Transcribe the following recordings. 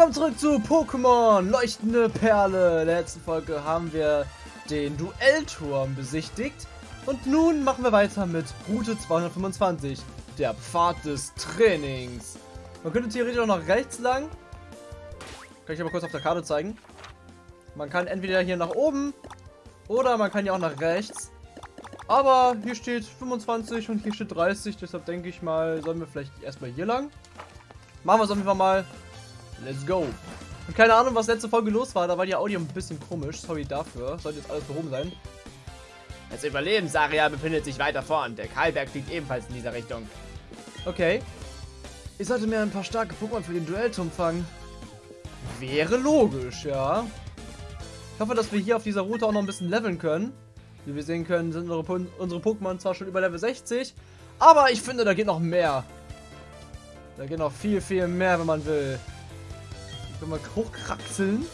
Willkommen zurück zu Pokémon Leuchtende Perle. In der letzten Folge haben wir den Duellturm besichtigt. Und nun machen wir weiter mit Route 225, der Pfad des Trainings. Man könnte theoretisch auch nach rechts lang. Kann ich aber kurz auf der Karte zeigen. Man kann entweder hier nach oben oder man kann ja auch nach rechts. Aber hier steht 25 und hier steht 30, deshalb denke ich mal, sollen wir vielleicht erstmal hier lang. Machen wir es auf jeden Fall mal. Let's go. Und keine Ahnung, was letzte Folge los war. Da war die Audio ein bisschen komisch. Sorry dafür. Sollte jetzt alles behoben sein. Das Überlebensareal befindet sich weiter vorn. Der Kahlberg liegt ebenfalls in dieser Richtung. Okay. Ich sollte mir ein paar starke Pokémon für den Duellturm fangen. Wäre logisch, ja. Ich hoffe, dass wir hier auf dieser Route auch noch ein bisschen leveln können. Wie wir sehen können, sind unsere, unsere Pokémon zwar schon über Level 60, aber ich finde, da geht noch mehr. Da geht noch viel, viel mehr, wenn man will. Können wir hochkraxeln.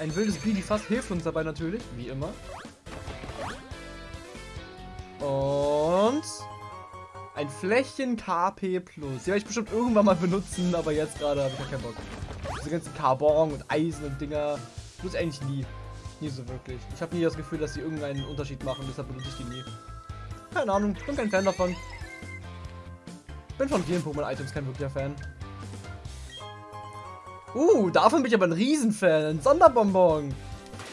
Ein wildes Bidifast hilft uns dabei natürlich, wie immer. Und ein Flächen KP Plus. Die werde ich bestimmt irgendwann mal benutzen, aber jetzt gerade habe ich ja keinen Bock. Diese ganzen Carbon und Eisen und Dinger benutze ich eigentlich nie. Nie so wirklich. Ich habe nie das Gefühl, dass sie irgendeinen Unterschied machen, deshalb benutze ich die nie. Keine Ahnung, ich bin kein Fan davon. Bin von vielen Pokémon-Items kein wirklicher Fan. Uh, davon bin ich aber ein Riesenfan. Ein Sonderbonbon.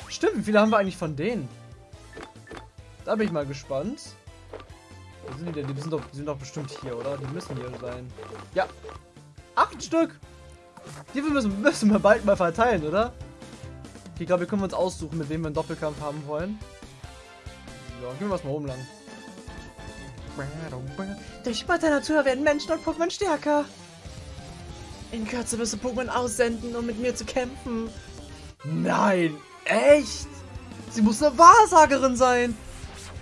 Stimmt, wie viele haben wir eigentlich von denen? Da bin ich mal gespannt. Wo sind die denn? Die sind doch, die sind doch bestimmt hier, oder? Die müssen hier sein. Ja. Acht Stück. Die müssen, müssen wir bald mal verteilen, oder? Okay, ich glaube, wir können uns aussuchen, mit wem wir einen Doppelkampf haben wollen. Ja, gehen wir was mal rumlang. Durch Sport der Natur werden Menschen und Pokémon stärker. In Kürze wirst du Pokémon aussenden, um mit mir zu kämpfen. Nein, echt? Sie muss eine Wahrsagerin sein.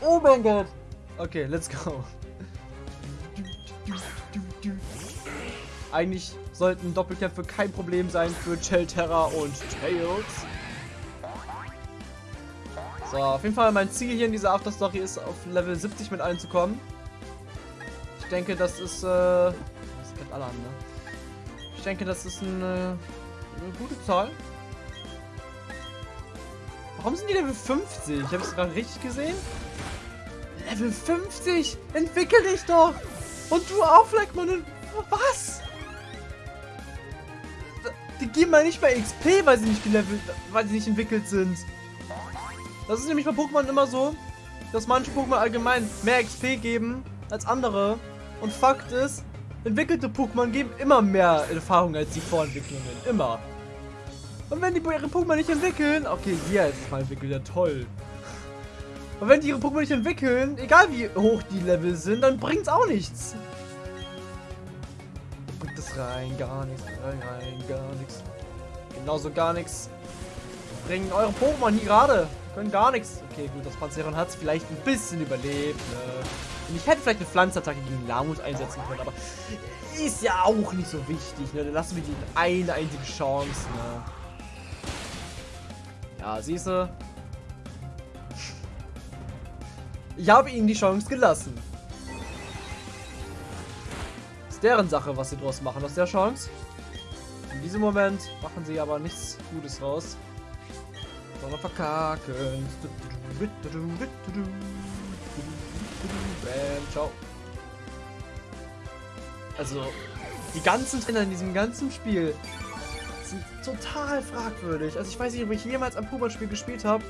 Oh mein Gott. Okay, let's go. Eigentlich sollten Doppelkämpfe kein Problem sein für Chelterra und Tails. So, auf jeden Fall mein Ziel hier in dieser Afterstory ist, auf Level 70 mit allen zu kommen. Ich denke, das ist, äh... Das kennt alle an, ne? Denke, das ist eine, eine gute Zahl. Warum sind die Level 50? Ich habe es gerade richtig gesehen. Level 50? Entwickel dich doch! Und du auch, Fleckmann. Was? Die geben mal nicht bei XP, weil sie nicht gelevelt, weil sie nicht entwickelt sind. Das ist nämlich bei Pokémon immer so, dass manche Pokémon allgemein mehr XP geben als andere. Und Fakt ist, Entwickelte Pokémon geben immer mehr Erfahrung als die Vorentwicklungen. Immer. Und wenn die ihre Pokémon nicht entwickeln, okay, jetzt mal entwickelt, ja toll. Und wenn die ihre Pokémon nicht entwickeln, egal wie hoch die Level sind, dann bringt es auch nichts. Bringt es rein, gar nichts, rein, rein, gar nichts. Genauso gar nichts. Bringen eure Pokémon hier gerade. Können gar nichts. Okay, gut, das Panzeron hat es vielleicht ein bisschen überlebt, ne? Ich hätte vielleicht eine Pflanzenattacke gegen Lamus einsetzen können, aber ist ja auch nicht so wichtig, ne? Dann lassen wir die eine einzige Chance, ne? Ja, siehst du? Ich habe ihnen die Chance gelassen. Ist deren Sache, was sie draus machen aus der Chance. In diesem Moment machen sie aber nichts Gutes raus. Sondern verkacken. Bam, ciao. Also, die ganzen Trainer in diesem ganzen Spiel sind total fragwürdig. Also ich weiß nicht, ob ich jemals ein Pokémon-Spiel gespielt habe,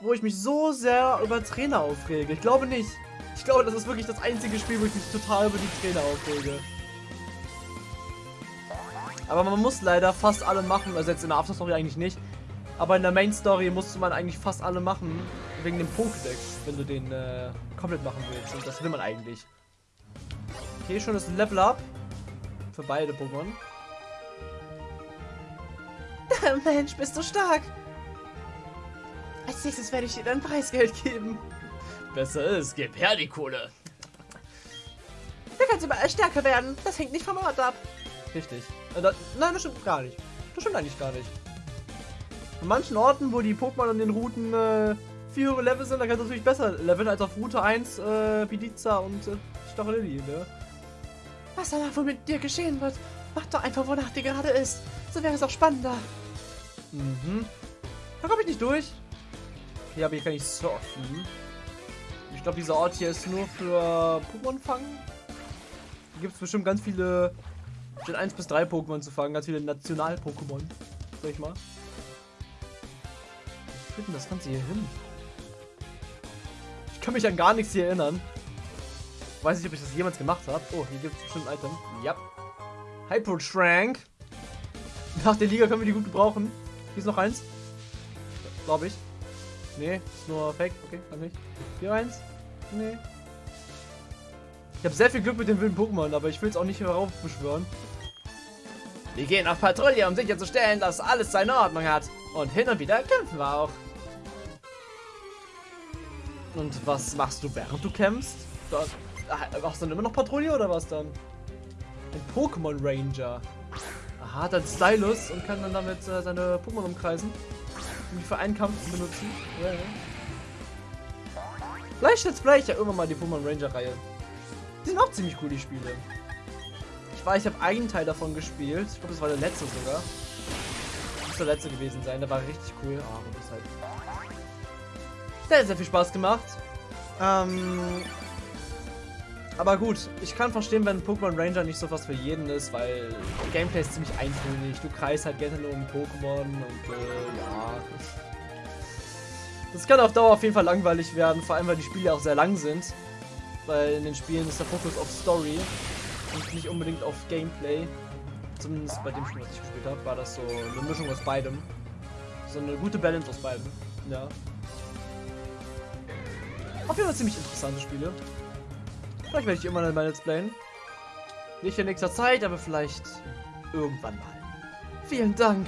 wo ich mich so sehr über Trainer aufrege. Ich glaube nicht. Ich glaube, das ist wirklich das einzige Spiel, wo ich mich total über die Trainer aufrege. Aber man muss leider fast alle machen, also jetzt in der Afterstory eigentlich nicht. Aber in der Main Story musste man eigentlich fast alle machen, wegen dem Pokédex, wenn du den äh, komplett machen willst. Und das will man eigentlich. Okay, schon das Level Up. Für beide Pokémon. Mensch, bist du stark. Als nächstes werde ich dir dein Preisgeld geben. Besser ist, gib her die Kohle. Du kannst überall stärker werden. Das hängt nicht vom Ort ab. Richtig. Äh, das, nein, das stimmt gar nicht. Das stimmt eigentlich gar nicht. An manchen Orten, wo die Pokémon an den Routen äh, viel höhere Level sind, da kannst du natürlich besser leveln als auf Route 1 äh, Pizza und äh, Stachelilli, ne? Was aber wohl mit dir geschehen wird, Mach doch einfach, wonach dir gerade ist. So wäre es auch spannender. Mhm. Da komme ich nicht durch. Hier habe ich gar nicht surfen. Ich glaube, dieser Ort hier ist nur für Pokémon fangen. Hier gibt es bestimmt ganz viele Gen 1 bis 3 Pokémon zu fangen. Ganz viele National-Pokémon. Sag ich mal. Wie führt denn das Ganze hier hin? Kann mich an gar nichts hier erinnern. Weiß nicht, ob ich das jemals gemacht habe. Oh, hier gibt es bestimmt ein Item. Ja. Hyper Shrank. Nach der Liga können wir die gut gebrauchen. Hier ist noch eins. Glaube ich. Nee, ist nur Fake. Okay, dann nicht. Hier eins. Nee. Ich habe sehr viel Glück mit den wilden Pokémon, aber ich will es auch nicht heraufbeschwören. Wir gehen auf Patrouille, um sicherzustellen, dass alles seine Ordnung hat. Und hin und wieder kämpfen wir auch. Und was machst du, während du kämpfst? Da, machst du dann immer noch Patrouille oder was dann? Ein Pokémon Ranger. Aha, hat einen Stylus und kann dann damit äh, seine Pokémon umkreisen. Um die für einen Kampf zu benutzen. Ja. Vielleicht jetzt vielleicht ja irgendwann mal die Pokémon Ranger Reihe. Die sind auch ziemlich cool, die Spiele. Ich weiß, ich habe einen Teil davon gespielt. Ich glaube, das war der letzte sogar. Das muss der letzte gewesen sein. Der war richtig cool. Ah, oh, das halt. Hat sehr viel Spaß gemacht. Ähm, aber gut, ich kann verstehen, wenn Pokémon Ranger nicht so was für jeden ist, weil Gameplay ist ziemlich eintönig. Du kreist halt gerne nur um Pokémon und äh, ja. Das kann auf Dauer auf jeden Fall langweilig werden, vor allem weil die Spiele auch sehr lang sind. Weil in den Spielen ist der Fokus auf Story und nicht unbedingt auf Gameplay. Zumindest bei dem Spiel, was ich gespielt habe, war das so eine Mischung aus beidem. So eine gute Balance aus beidem. Ja. Auf jeden Fall ziemlich interessante Spiele. Vielleicht werde ich immer mal Let's Playen. Nicht in nächster Zeit, aber vielleicht irgendwann mal. Vielen Dank,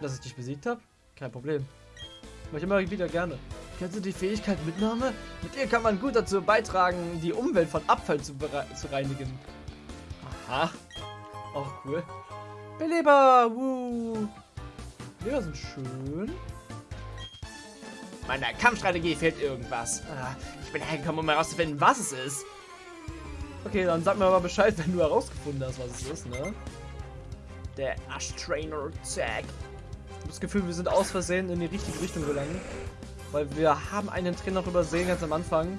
dass ich dich besiegt habe. Kein Problem. Mach ich immer wieder gerne. Kennst du die Fähigkeit Mitnahme? Mit ihr kann man gut dazu beitragen, die Umwelt von Abfall zu, zu reinigen. Aha. Auch cool. Beleber! Woo! Beleber sind schön. Meiner Kampfstrategie fehlt irgendwas. Ah, ich bin hergekommen, um herauszufinden, was es ist. Okay, dann sag mir mal Bescheid, wenn du herausgefunden hast, was es ist, ne? Der Ash Trainer Tag. Ich habe das Gefühl, wir sind aus Versehen in die richtige Richtung gelangt. Weil wir haben einen Trainer noch übersehen ganz am Anfang.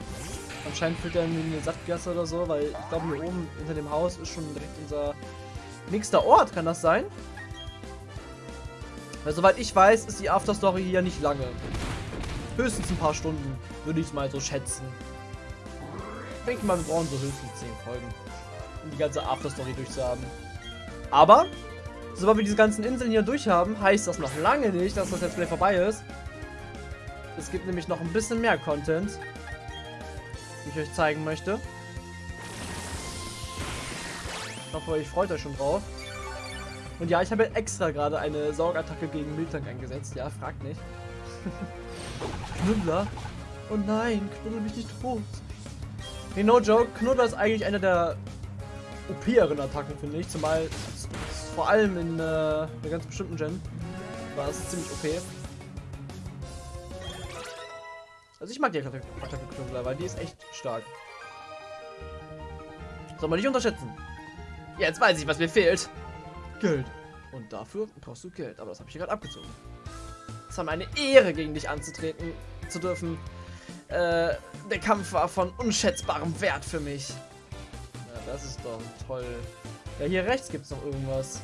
Anscheinend führt er in eine Sattgasse oder so, weil ich glaube hier oben hinter dem Haus ist schon direkt unser nächster Ort, kann das sein? Weil soweit ich weiß, ist die Afterstory hier nicht lange. Höchstens ein paar Stunden, würde ich mal so schätzen. Ich denke mal, wir brauchen so höchstens 10 Folgen, um die ganze Afterstory durchzuhaben. Aber, sobald wir diese ganzen Inseln hier durchhaben, heißt das noch lange nicht, dass das Let's Play vorbei ist. Es gibt nämlich noch ein bisschen mehr Content, den ich euch zeigen möchte. Ich hoffe, euch freut euch schon drauf. Und ja, ich habe extra gerade eine Saugattacke gegen Miltank eingesetzt. Ja, fragt nicht. Knuddler? Oh nein, knuddel mich nicht tot. Nee, no joke, Knuddler ist eigentlich eine der OP-eren Attacken, finde ich. Zumal, vor allem in äh, einer ganz bestimmten Gen, war es ziemlich OP. Also ich mag die Attacke Knuddler, weil die ist echt stark. Soll man nicht unterschätzen. Jetzt weiß ich, was mir fehlt. Geld. Und dafür brauchst du Geld. Aber das habe ich gerade abgezogen. War meine Ehre, gegen dich anzutreten zu dürfen. Äh, der Kampf war von unschätzbarem Wert für mich. Ja, das ist doch toll. Ja, hier rechts gibt es noch irgendwas.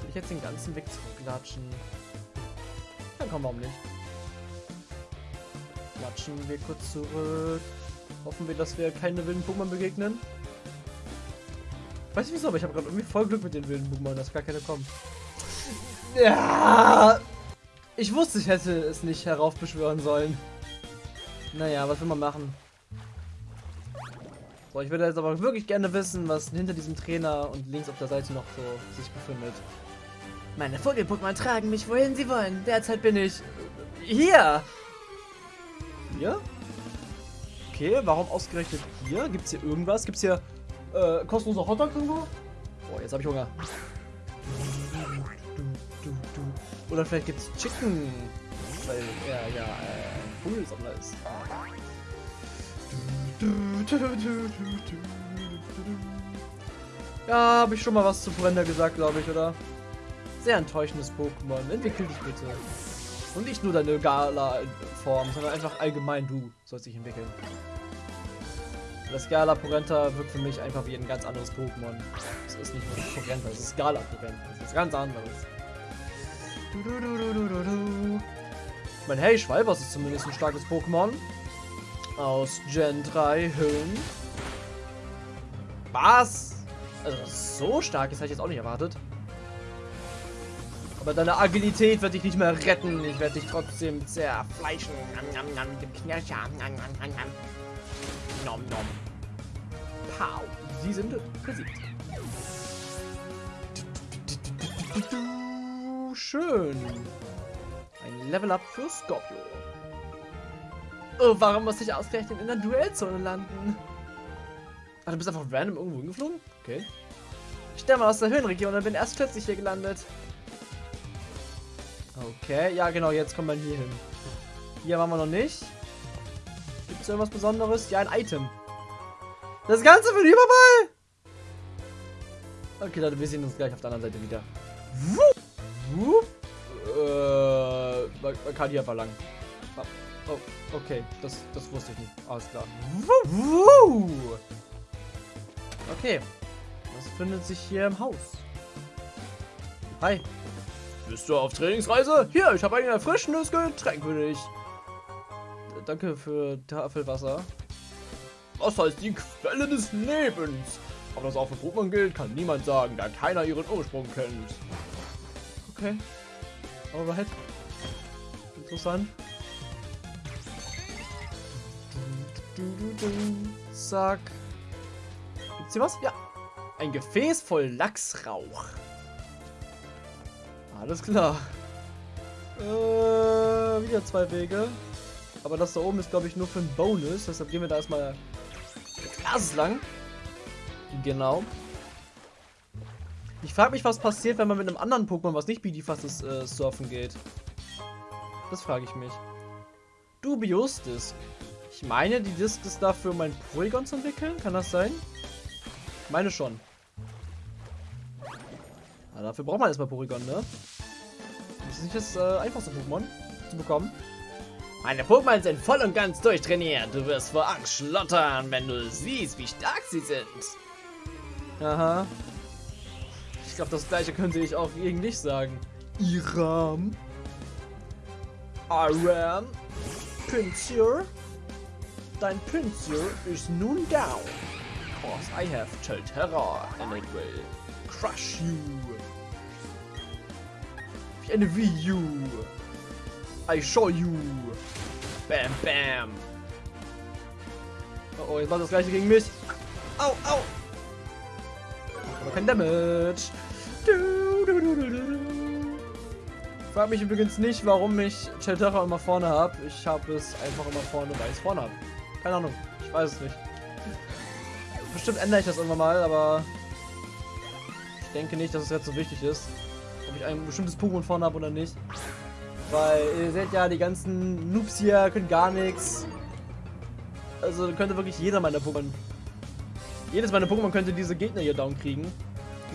Will ich jetzt den ganzen Weg zurücklatschen? Dann komm, warum nicht? Klatschen wir kurz zurück. Hoffen wir, dass wir keine wilden Pokémon begegnen. Weiß nicht wieso, aber ich habe gerade irgendwie voll Glück mit den wilden Pokémon, dass gar keine kommen. Ja, ich wusste, ich hätte es nicht heraufbeschwören sollen. Naja, was will man machen? So, ich würde jetzt aber wirklich gerne wissen, was hinter diesem Trainer und links auf der Seite noch so sich befindet. Meine Vogel-Pokémon tragen mich, wohin sie wollen. Derzeit bin ich hier. Hier? Okay, warum ausgerechnet hier? Gibt es hier irgendwas? Gibt es hier äh, kostenlose Hotdogs irgendwo? Boah, jetzt habe ich Hunger. Oder vielleicht gibt es Chicken. Weil er ja äh, Vogelsammler ist. Ja, habe ich schon mal was zu Brenda gesagt, glaube ich, oder? Sehr enttäuschendes Pokémon. Entwickel dich bitte. Und nicht nur deine Gala-Form, sondern einfach allgemein du sollst dich entwickeln. Das Gala Porenta wirkt für mich einfach wie ein ganz anderes Pokémon. Es ist nicht nur Porenta, es ist Gala Porenta. Das ist ganz anderes. Ich meine, hey, Schwalbers ist zumindest ein starkes Pokémon. Aus Gen 3 Hüllen. Was? Also, so stark ist, hätte ich jetzt auch nicht erwartet. Aber deine Agilität wird dich nicht mehr retten. Ich werde dich trotzdem zerfleischen. Nom, nom, nom, dem Knirscher. Nom, nom, nom, nom. Nom, nom. Pow. Sie sind besiegt. Schön. Ein Level-Up für Scorpio. Oh, warum muss ich ausgerechnet in der Duellzone landen? Ach, du bist einfach random irgendwo hingeflogen? Okay. Ich stamme aus der Höhenregion und bin erst kürzlich hier gelandet. Okay, ja genau, jetzt kommt man hier hin. Hier waren wir noch nicht. Gibt es irgendwas Besonderes? Ja, ein Item. Das Ganze für den Überball! Okay, Leute, wir sehen uns gleich auf der anderen Seite wieder. Wupp, wupp. Äh, man, man kann hier verlangen. Oh, oh, okay, das, das wusste ich nicht. Alles klar. Okay, was findet sich hier im Haus? Hi. Bist du auf Trainingsreise? Hier, ich habe ein erfrischendes Getränk für dich. Danke für Tafelwasser. Wasser ist die Quelle des Lebens. Ob das auch für Pokémon gilt, kann niemand sagen, da keiner ihren Ursprung kennt. Okay. Alright. Interessant. Zack. Gibt's hier was? Ja. Ein Gefäß voll Lachsrauch. Alles klar. Äh, wieder zwei Wege. Aber das da oben ist, glaube ich, nur für einen Bonus. Deshalb gehen wir da erstmal Glas lang. Genau. Ich frage mich, was passiert, wenn man mit einem anderen Pokémon, was nicht Bidifast ist, äh, surfen geht. Das frage ich mich. Dubius Disc. Ich meine, die Disc ist dafür, um ein Porygon zu entwickeln. Kann das sein? Ich meine schon. Ja, dafür braucht man erstmal Porygon, ne? Das ist nicht das äh, einfachste Pokémon zu bekommen. Meine Pokémon sind voll und ganz durchtrainiert. Du wirst vor Angst schlottern, wenn du siehst, wie stark sie sind. Aha. Ich glaube, das gleiche könnte ich auch gegen dich sagen. Iram. Aram. Pinsir. Dein Pinsir ist nun down. Cause I have Chelterra and it will crush you. Wie eine Wii U. I show you. Bam, bam. Oh, oh, jetzt macht das gleiche gegen mich. Au, au. Aber kein Damage. Du, du. Frag mich übrigens nicht, warum ich Chelterra immer vorne habe. Ich habe es einfach immer vorne, weil ich es vorne habe. Keine Ahnung. Ich weiß es nicht. Bestimmt ändere ich das irgendwann mal, aber ich denke nicht, dass es jetzt so wichtig ist, ob ich ein bestimmtes Pokémon vorne habe oder nicht. Weil ihr seht ja, die ganzen Noobs hier können gar nichts. Also könnte wirklich jeder meiner Pokémon. Jedes meiner Pokémon könnte diese Gegner hier down kriegen.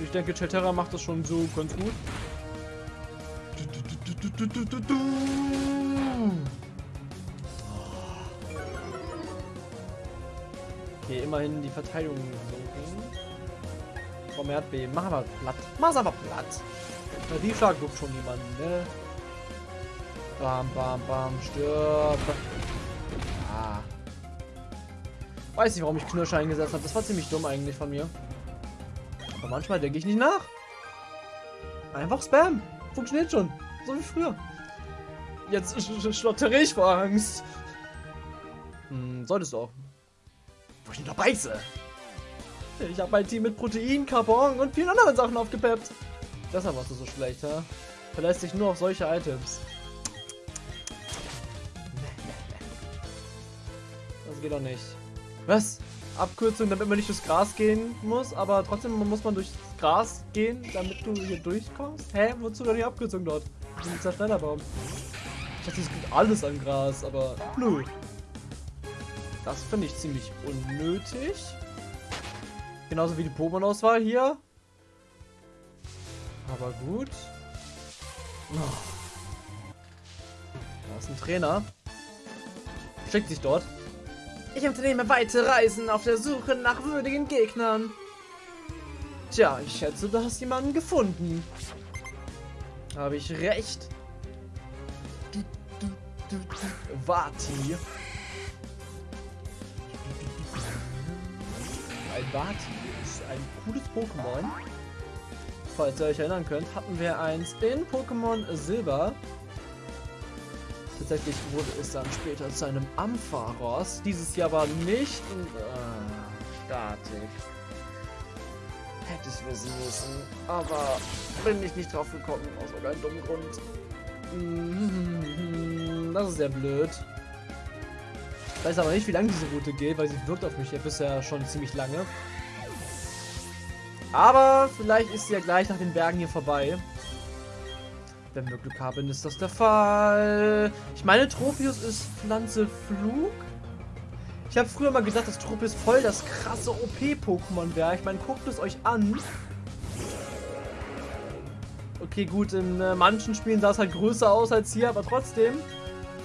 Ich denke, Chelterra macht das schon so ganz gut. Okay, immerhin die Verteidigung senken. Komm, Erdbeben. Mach aber platt. Mach's aber platt. Na, die Schlag guckt schon niemanden, ne? Bam, bam, bam, stirb. Ah. Weiß nicht, warum ich Knirscher eingesetzt habe. Das war ziemlich dumm eigentlich von mir. Aber manchmal denke ich nicht nach. Einfach Spam. Funktioniert schon. So wie früher. Jetzt sch sch schlottere ich vor Angst. Hm, solltest du auch. Wo ich nicht noch beiße. Ich habe mein Team mit Protein, Carbon und vielen anderen Sachen aufgepeppt. Deshalb warst du so schlecht, ha? Verlässt sich nur auf solche Items. Das geht doch nicht. Was? Abkürzung, damit man nicht durchs Gras gehen muss, aber trotzdem muss man durchs Gras gehen, damit du hier durchkommst? Hä? Wozu denn die Abkürzung dort? Dieser Schnellerbaum. Ich dachte, es gibt alles an Gras, aber nö. Das finde ich ziemlich unnötig. Genauso wie die Pokémon-Auswahl hier. Aber gut. Oh. Da ist ein Trainer. Schickt sich dort. Ich unternehme weite Reisen auf der Suche nach würdigen Gegnern. Tja, ich schätze, du hast jemanden gefunden. Habe ich recht? Vati. Ein Vati ist ein cooles Pokémon. Falls ihr euch erinnern könnt, hatten wir eins in Pokémon Silber. Tatsächlich wurde es dann später zu einem Ampharos. Dieses Jahr war nicht äh, Statik. Hätte ich wissen müssen. Aber bin ich nicht drauf gekommen, aus irgendeinem dummen Grund. Mhm, Das ist sehr blöd. Ich weiß aber nicht, wie lange diese Route geht, weil sie wirkt auf mich ja bisher schon ziemlich lange. Aber vielleicht ist sie ja gleich nach den Bergen hier vorbei. Wenn wir Glück haben, ist das der Fall. Ich meine, Tropius ist Pflanze Flug. Ich habe früher mal gesagt, dass Tropius voll das krasse OP-Pokémon wäre. Ich meine, guckt es euch an. Okay, gut, in äh, manchen Spielen sah es halt größer aus als hier, aber trotzdem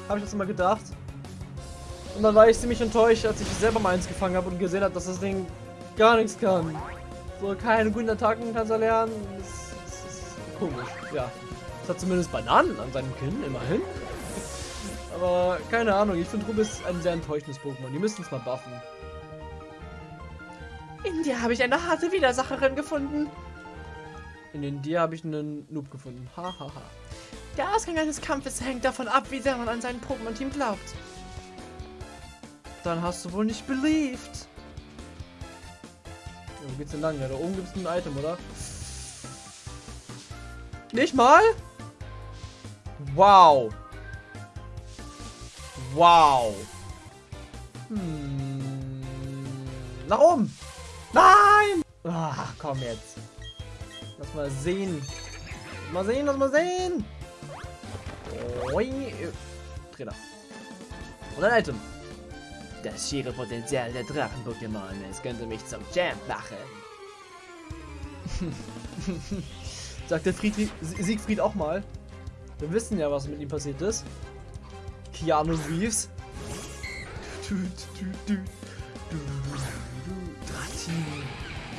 habe ich das immer gedacht. Und dann war ich ziemlich enttäuscht, als ich selber mal eins gefangen habe und gesehen habe, dass das Ding gar nichts kann. So, keine guten Attacken kannst du lernen. Das, das ist komisch, ja. Es hat zumindest Bananen an seinem Kinn, immerhin. Aber keine Ahnung, ich finde Rubis ein sehr enttäuschendes Pokémon. Die müssten es mal buffen. In dir habe ich eine harte Widersacherin gefunden. In den Dir habe ich einen Noob gefunden. Hahaha. Ha, ha. Der Ausgang eines Kampfes hängt davon ab, wie sehr man an sein Pokémon-Team glaubt. Dann hast du wohl nicht believed. Wo geht's denn lang? Ja, da oben gibt es ein Item, oder? Nicht mal? Wow. Wow. Hm. Nach oben. Nein! Ach, komm jetzt. Lass mal sehen. Mal sehen, lass mal sehen. Oi. Trainer. Und ein Item. Das schiere Potenzial der Drachen-Pokémon. Es könnte mich zum Champ machen. Sagt der Friedrich, Siegfried auch mal. Wir wissen ja, was mit ihm passiert ist. Keanu Reeves. Dratini.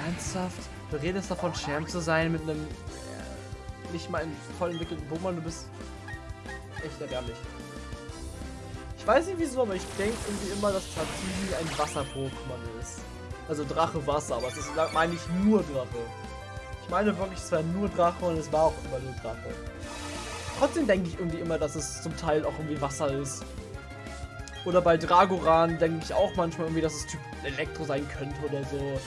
Ernsthaft? Du redest davon, Champ zu sein mit einem äh, nicht mal voll entwickelten Pokémon. Du bist echt erbärmlich. Ich weiß nicht wieso, aber ich denke irgendwie immer, dass Dratini ein Wasser-Pokémon ist. Also Drache Wasser, aber ist, meine ich, nur Drache. Ich meine wirklich, es war nur Drache und es war auch immer nur Drache. Trotzdem denke ich irgendwie immer, dass es zum Teil auch irgendwie Wasser ist. Oder bei Dragoran denke ich auch manchmal irgendwie, dass es Typ Elektro sein könnte oder so.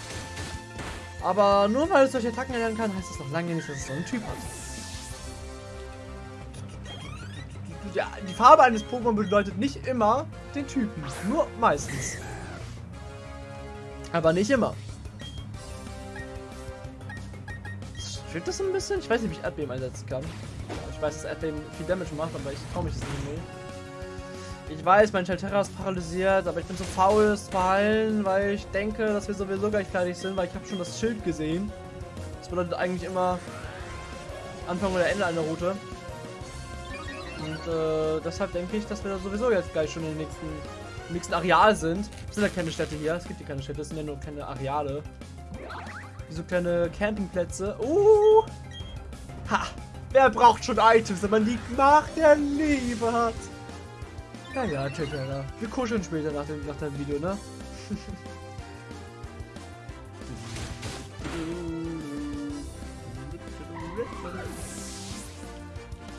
Aber nur weil es solche Attacken erlernen kann, heißt das noch lange nicht, dass es so einen Typ hat. Ja, die Farbe eines Pokémon bedeutet nicht immer den Typen. Nur meistens. Aber nicht immer. Stimmt das ein bisschen? Ich weiß nicht, wie ich Erdbeben einsetzen kann. Ich weiß, dass Erdbeben viel Damage macht, aber ich traue mich das nicht mehr. Ich weiß, mein Shelterra ist paralysiert, aber ich bin zu faul, es zu heilen, weil ich denke, dass wir sowieso gleich fertig sind, weil ich habe schon das Schild gesehen. Das bedeutet eigentlich immer Anfang oder Ende einer Route. Und äh, deshalb denke ich, dass wir da sowieso jetzt gleich schon im nächsten, im nächsten Areal sind. Es sind ja keine Städte hier, es gibt hier keine Städte, es sind ja nur keine Areale. So kleine Campingplätze. Uh! Wer braucht schon Items, wenn man die Macht der Liebe hat? Ja, ja, check Alter. Wir kuscheln später nach dem, nach dem Video, ne?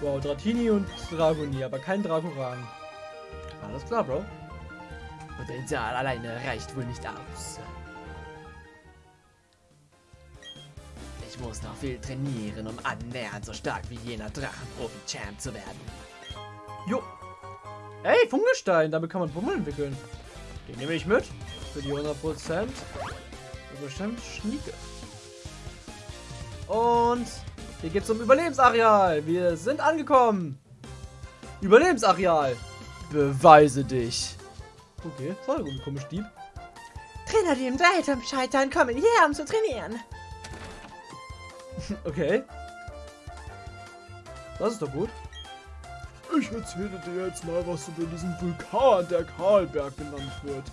wow, Dratini und Dragoni, aber kein Dragoran. Alles klar, Bro. Potenzial alleine reicht wohl nicht aus. Ich muss noch viel trainieren, um annähernd so stark wie jener Drachenprofi-Champ zu werden. Jo. Ey, Funkelstein, damit kann man Bummel entwickeln. Den nehme ich mit. Für die 100%. Bestimmt Schnieke. Und hier geht's zum Überlebensareal. Wir sind angekommen. Überlebensareal. Beweise dich. Okay, ein komischer Dieb. Trainer, die im Duellturm scheitern, kommen hierher, um zu trainieren. Okay. Das ist doch gut. Ich erzähle dir jetzt mal was über diesen Vulkan, der Karlberg genannt wird.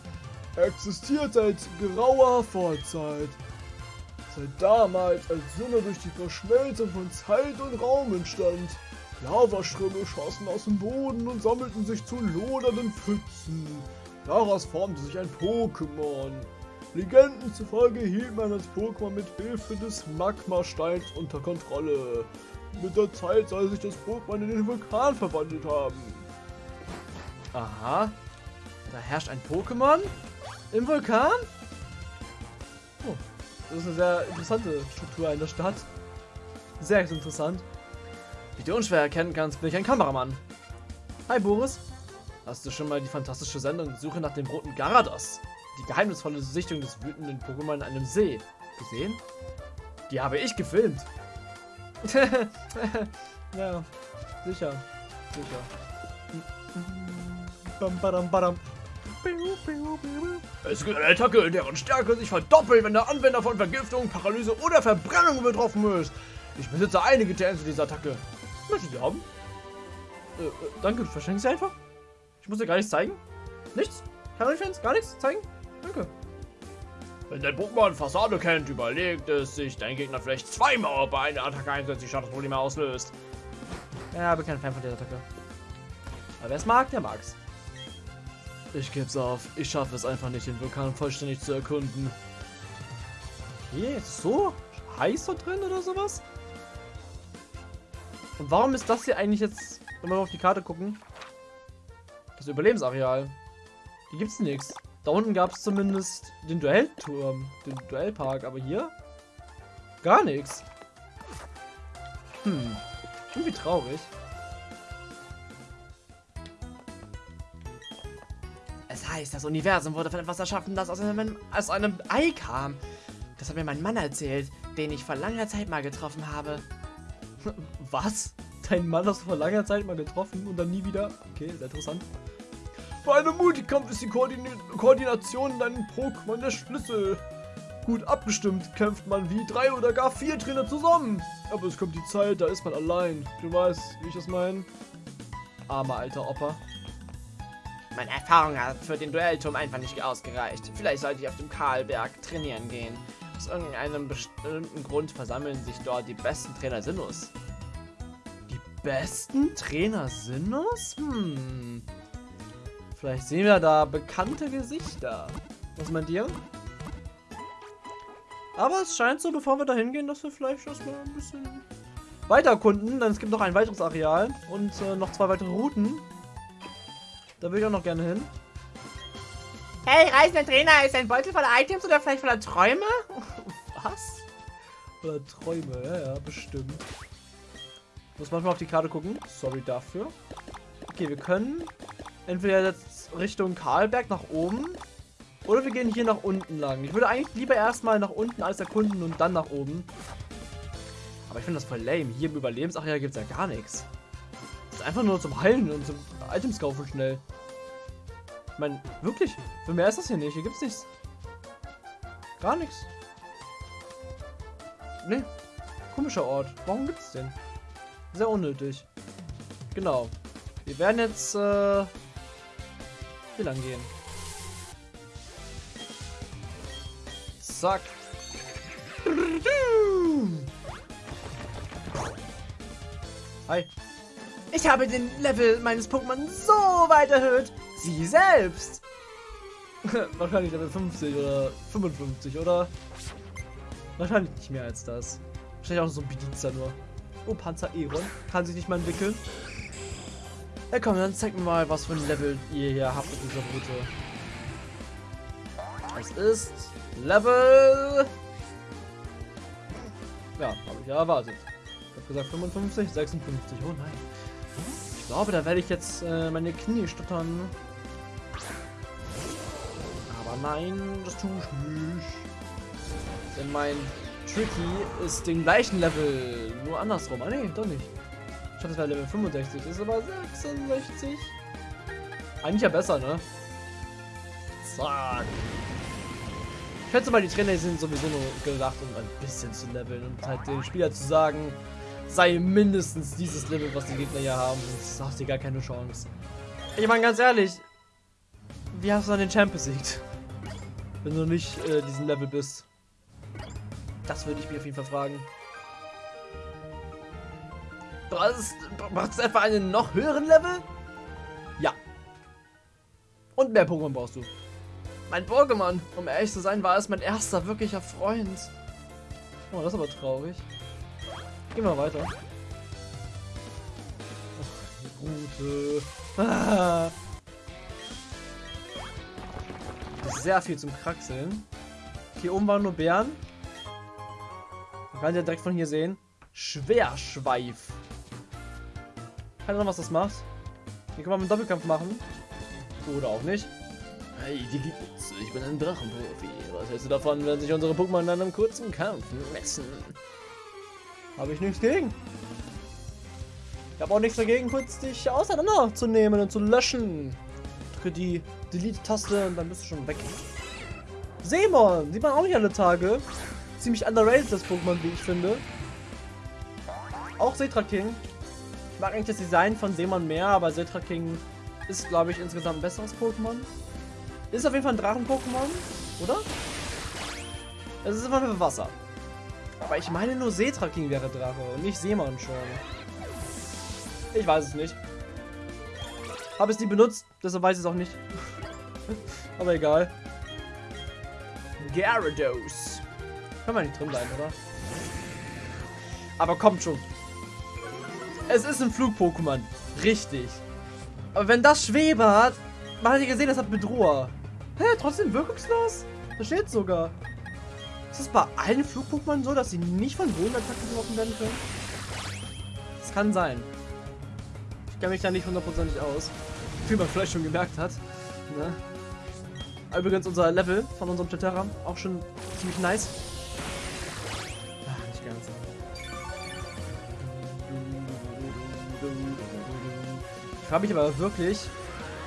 Er existiert seit grauer Vorzeit. Seit damals, als Sonne durch die Verschmelzung von Zeit und Raum entstand. Lavaströme schossen aus dem Boden und sammelten sich zu lodernden Pfützen. Daraus formte sich ein Pokémon. Legenden zufolge hielt man das Pokémon mit Hilfe des Magmasteins unter Kontrolle. Mit der Zeit soll sich das Pokémon in den Vulkan verwandelt haben. Aha. Da herrscht ein Pokémon im Vulkan? Oh, das ist eine sehr interessante Struktur in der Stadt. Sehr interessant. Wie du unschwer erkennen kannst, bin ich ein Kameramann. Hi Boris. Hast du schon mal die fantastische Sendung Suche nach dem roten Garados? Die geheimnisvolle Sichtung des wütenden Pokémon in einem See gesehen? Die habe ich gefilmt. ja, sicher. Sicher. Bam, badam, badam. Es gibt eine Attacke, deren Stärke sich verdoppelt, wenn der Anwender von Vergiftung, Paralyse oder Verbrennung betroffen ist. Ich besitze einige TNs zu dieser Attacke. Möchtest du sie haben? Äh, äh, danke, du verschenkst sie einfach? Ich muss dir gar nichts zeigen? Nichts? Keine Fans? Gar nichts zeigen? Danke. Wenn dein Pokémon Fassade kennt, überlegt es sich, dein Gegner vielleicht zweimal bei einer Attacke einsetzt, die Schadensprobleme auslöst. Ja, bin kein Fan von der Attacke. Aber wer es mag, der mag's. Ich geb's auf. Ich schaffe es einfach nicht, den Vulkan vollständig zu erkunden. Okay, ist so heiß da drin oder sowas? Und warum ist das hier eigentlich jetzt, wenn wir auf die Karte gucken, das Überlebensareal? Hier gibt's nichts. Da unten gab es zumindest den Duellturm, den Duellpark, aber hier gar nichts. Hm, irgendwie traurig. Es heißt, das Universum wurde von etwas erschaffen, das aus einem, aus einem Ei kam. Das hat mir mein Mann erzählt, den ich vor langer Zeit mal getroffen habe. Was? Dein Mann hast du vor langer Zeit mal getroffen und dann nie wieder? Okay, sehr interessant. Bei einem Multikampf ist die Koordin Koordination in deinem Pokémon der Schlüssel. Gut abgestimmt kämpft man wie drei oder gar vier Trainer zusammen. Aber es kommt die Zeit, da ist man allein. Du weißt, wie ich das meine? Armer alter Opa. Meine Erfahrung hat für den Duellturm einfach nicht ausgereicht. Vielleicht sollte ich auf dem Karlberg trainieren gehen. Aus irgendeinem bestimmten Grund versammeln sich dort die besten Trainer Sinus. Die besten Trainer Sinus? Hm. Vielleicht sehen wir da bekannte Gesichter. Was meint ihr? Aber es scheint so, bevor wir da hingehen, dass wir vielleicht erstmal ein bisschen weiter erkunden. Denn es gibt noch ein weiteres Areal und äh, noch zwei weitere Routen. Da will ich auch noch gerne hin. Hey, reisender Trainer, ist ein Beutel voller Items oder vielleicht voller Träume? Was? Oder Träume, ja, ja, bestimmt. Muss manchmal auf die Karte gucken. Sorry dafür. Okay, wir können entweder jetzt Richtung Karlberg nach oben oder wir gehen hier nach unten lang. Ich würde eigentlich lieber erstmal nach unten als erkunden und dann nach oben. Aber ich finde das voll lame. Hier im Überlebensareal gibt es ja gar nichts. Das ist einfach nur zum Heilen und zum Items kaufen schnell. Ich meine, wirklich, für mehr ist das hier nicht. Hier gibt's nichts. Gar nichts. Nee. Komischer Ort. Warum gibt's den? Sehr unnötig. Genau. Wir werden jetzt äh, hier lang gehen. Zack. Hi. Ich habe den Level meines Pokémon so weit erhöht. Sie selbst. Wahrscheinlich Level 50 oder 55, oder? Wahrscheinlich nicht mehr als das. Wahrscheinlich auch so ein Bedienster nur. Oh, Panzer Eron. Kann sich nicht mal entwickeln. Ja komm, dann zeig mir mal, was für ein Level ihr hier habt in dieser Route. Es ist Level... Ja, habe ich erwartet. Ich habe gesagt 55, 56. Oh nein. Ich glaube, da werde ich jetzt äh, meine Knie stottern. Aber nein, das tue ich nicht. Denn mein Tricky ist den gleichen Level, nur andersrum. Ah nee, doch nicht. Ich dachte, das wäre Level 65, das ist aber 66. Eigentlich ja besser, ne? Zack. Ich schätze mal, die Trainer sind sowieso nur gedacht, um ein bisschen zu leveln und halt den Spieler zu sagen, sei mindestens dieses Level, was die Gegner hier haben, sonst hast du gar keine Chance. Ich meine, ganz ehrlich, wie hast du dann den Champ besiegt? Wenn du nicht äh, diesen Level bist. Das würde ich mich auf jeden Fall fragen. Brauchst brauchst du etwa einen noch höheren Level? Ja. Und mehr Pokémon brauchst du. Mein Pokémon, um ehrlich zu sein, war es mein erster wirklicher Freund. Oh, das ist aber traurig. Gehen wir weiter. Ach, die Route. Ah. Sehr viel zum Kraxeln. Hier oben waren nur Bären. Man kann ja direkt von hier sehen. Schwerschweif. Keine Ahnung, was das macht. Hier kann man einen Doppelkampf machen. Oder auch nicht. Hey, die gibt's. Ich bin ein Drachenprofi. Was hältst du davon, wenn sich unsere Pokémon in einem kurzen Kampf messen? Habe ich nichts gegen. Ich habe auch nichts dagegen, kurz dich auseinanderzunehmen und zu löschen. Drücke die Delete-Taste und dann bist du schon weg. Seemon, sieht man auch nicht alle Tage. Ziemlich underrated das Pokémon, wie ich finde. Auch Setra King. Mag eigentlich das Design von Seemon mehr, aber King ist, glaube ich, insgesamt ein besseres Pokémon. Ist auf jeden Fall ein Drachen-Pokémon, oder? Es ist immer für Wasser. Aber ich meine nur Setra wäre Drache und nicht Seemon schon. Ich weiß es nicht. Habe es nie benutzt, deshalb weiß ich es auch nicht. Aber egal. Gyarados. Kann man nicht drin bleiben, oder? Aber kommt schon. Es ist ein Flug-Pokémon. Richtig. Aber wenn das Schwebe hat, man hat ja gesehen, das hat Bedroher. Hä, trotzdem wirkungslos? Da steht sogar. Ist es bei allen Flug-Pokémon so, dass sie nicht von Bodenattacken getroffen werden können? Das kann sein. Ich kenne mich da nicht hundertprozentig aus. Wie man vielleicht schon gemerkt hat. Ne? Übrigens unser Level von unserem Tetera auch schon ziemlich nice. Ich frage mich aber wirklich,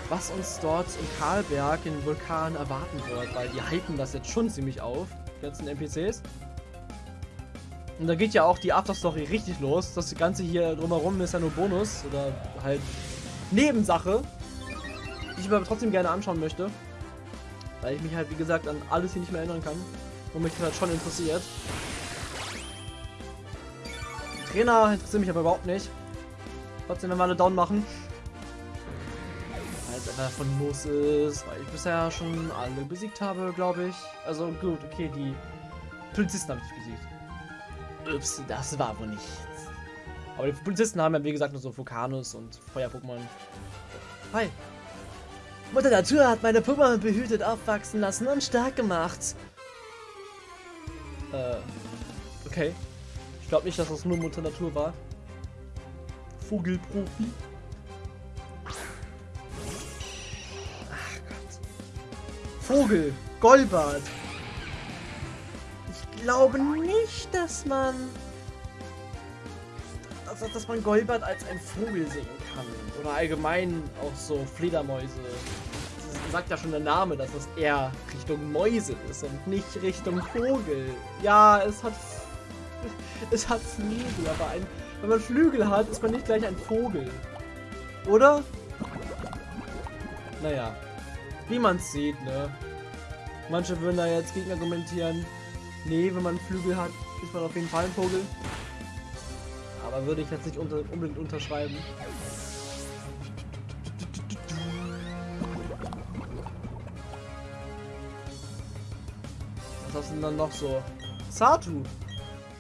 was uns dort in Karlberg in Vulkan erwarten wird, weil die hypen das jetzt schon ziemlich auf, die ganzen NPCs. Und da geht ja auch die Afterstory richtig los. Das Ganze hier drumherum ist ja nur Bonus oder halt Nebensache, die ich mir aber trotzdem gerne anschauen möchte. Weil ich mich halt, wie gesagt, an alles hier nicht mehr erinnern kann. Und mich halt schon interessiert. Trainer interessiert mich aber überhaupt nicht. Trotzdem, wenn wir alle down machen. Weil es einfach von Muss ist, weil ich bisher schon alle besiegt habe, glaube ich. Also gut, okay, die Polizisten habe ich besiegt. Ups, das war wohl nichts. Aber die Polizisten haben ja, wie gesagt, nur so Vulkanus und Feuer-Pokémon. Hi. Mutter Natur hat meine Pokémon behütet aufwachsen lassen und stark gemacht. Äh, okay. Ich glaube nicht, dass das nur Mutter Natur war. Vogelprofi. Ach Gott. Vogel. Golbart. Ich glaube nicht, dass man... Also, dass man Golbart als ein Vogel sehen kann. Oder allgemein auch so Fledermäuse. Das sagt ja schon der Name, dass es eher Richtung Mäuse ist und nicht Richtung Vogel. Ja, es hat... Es hat Flügel, aber ein, wenn man Flügel hat, ist man nicht gleich ein Vogel. Oder? Naja. Wie man sieht, ne? Manche würden da jetzt gegen argumentieren. Nee, wenn man Flügel hat, ist man auf jeden Fall ein Vogel. Aber würde ich jetzt nicht unter, unbedingt unterschreiben. Was hast du denn dann noch so? Satu.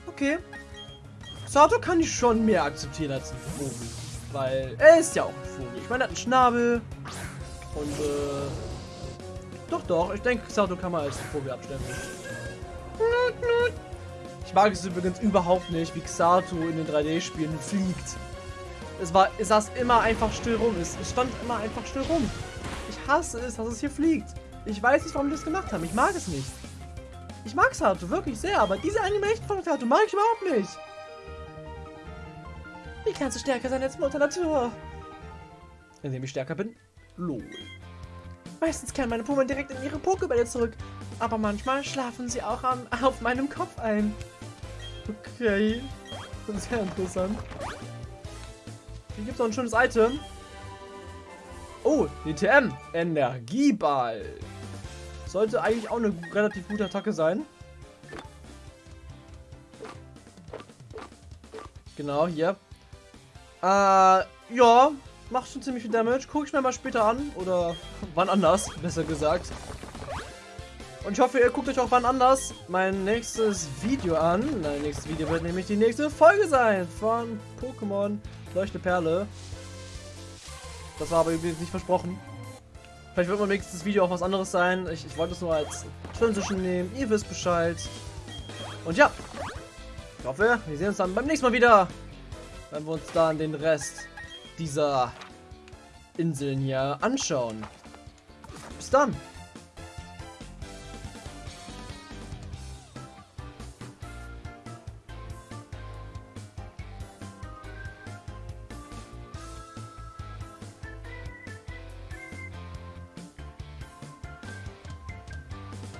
Okay. Satu kann ich schon mehr akzeptieren als ein Vogel. Weil er ist ja auch ein Vogel. Ich meine, er hat einen Schnabel. Und äh. Doch, doch. Ich denke, Sato kann man als Vogel abstempeln. Ich mag es übrigens überhaupt nicht, wie Xatu in den 3D-Spielen fliegt. Es war, es saß immer einfach still rum. Es, stand immer einfach still rum. Ich hasse es, dass es hier fliegt. Ich weiß nicht, warum die das gemacht haben. Ich mag es nicht. Ich mag Sato wirklich sehr, aber diese Animation von Sato mag ich überhaupt nicht. Wie kannst du stärker sein als Mutter Natur? Indem ich stärker bin? Lol. Meistens kehren meine Pokémon direkt in ihre Pokébälle zurück. Aber manchmal schlafen sie auch am, auf meinem Kopf ein. Okay. Sehr interessant. Hier gibt es noch ein schönes Item. Oh, die TM. Energieball. Sollte eigentlich auch eine relativ gute Attacke sein. Genau, hier. Äh, ja, macht schon ziemlich viel Damage. Gucke ich mir mal später an. Oder wann anders, besser gesagt. Und ich hoffe, ihr guckt euch auch wann anders mein nächstes Video an. Mein nächstes Video wird nämlich die nächste Folge sein von Pokémon Leuchte Perle. Das war aber übrigens nicht versprochen. Vielleicht wird mein nächstes Video auch was anderes sein. Ich, ich wollte es nur als Transition nehmen. Ihr wisst Bescheid. Und ja, ich hoffe, wir sehen uns dann beim nächsten Mal wieder. Wenn wir uns dann den Rest dieser Inseln hier anschauen. Bis dann.